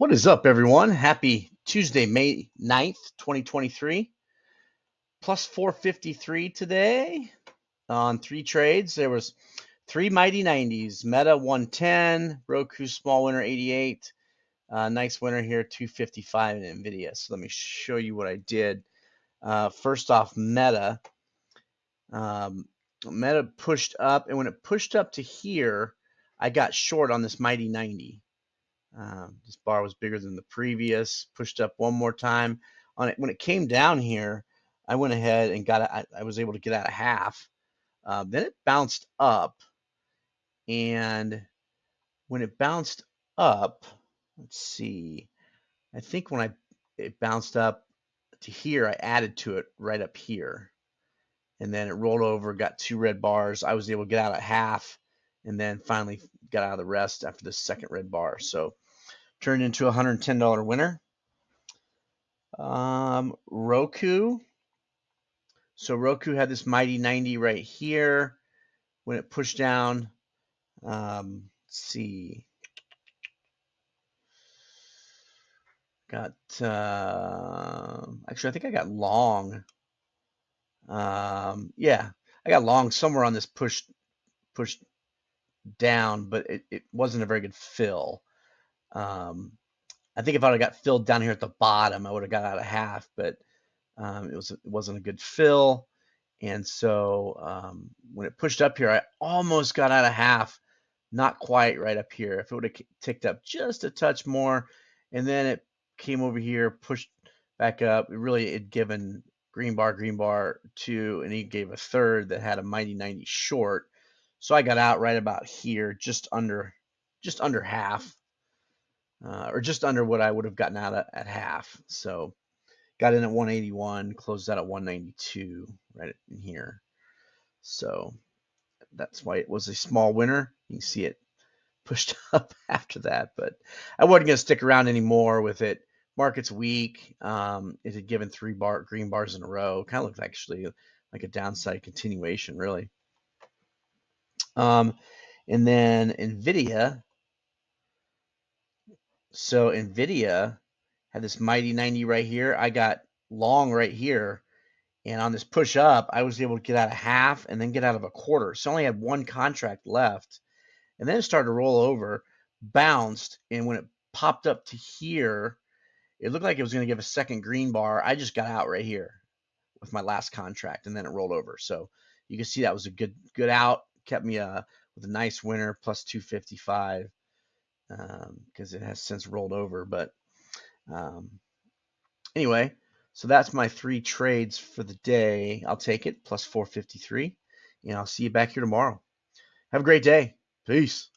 What is up, everyone? Happy Tuesday, May 9th, 2023. Plus 453 today on three trades. There was three mighty 90s, Meta 110, Roku small winner 88, uh, nice winner here 255 in NVIDIA. So let me show you what I did. Uh, first off, Meta. Um, Meta pushed up, and when it pushed up to here, I got short on this mighty 90. Um, this bar was bigger than the previous, pushed up one more time on it. When it came down here, I went ahead and got, I, I was able to get out a half. Uh, then it bounced up. And when it bounced up, let's see, I think when I, it bounced up to here, I added to it right up here. And then it rolled over, got two red bars. I was able to get out a half and then finally got out of the rest after the second red bar. So turned into a $110 winner. Um, Roku. So Roku had this mighty 90 right here. When it pushed down, um, let's see. Got, uh, actually, I think I got long. Um, yeah, I got long somewhere on this push, push down, but it, it wasn't a very good fill. Um, I think if I'd have got filled down here at the bottom, I would have got out of half, but um, it was it wasn't a good fill. And so um, when it pushed up here, I almost got out of half, not quite right up here. If it would have ticked up just a touch more, and then it came over here, pushed back up, it really had given green bar, green bar two, and he gave a third that had a mighty 90 short. So I got out right about here, just under, just under half, uh, or just under what I would have gotten out at, at half. So got in at 181, closed out at 192, right in here. So that's why it was a small winner. You can see it pushed up after that, but I wasn't going to stick around anymore with it. Market's weak. Um, it had given three bar green bars in a row. Kind of looked actually like a downside continuation, really. Um, and then NVIDIA. So NVIDIA had this mighty 90 right here. I got long right here. And on this push up, I was able to get out of half and then get out of a quarter. So I only had one contract left. And then it started to roll over, bounced. And when it popped up to here, it looked like it was going to give a second green bar. I just got out right here with my last contract and then it rolled over. So you can see that was a good good out kept me uh, with a nice winner plus 255 because um, it has since rolled over. But um, anyway, so that's my three trades for the day. I'll take it plus 453, and I'll see you back here tomorrow. Have a great day. Peace.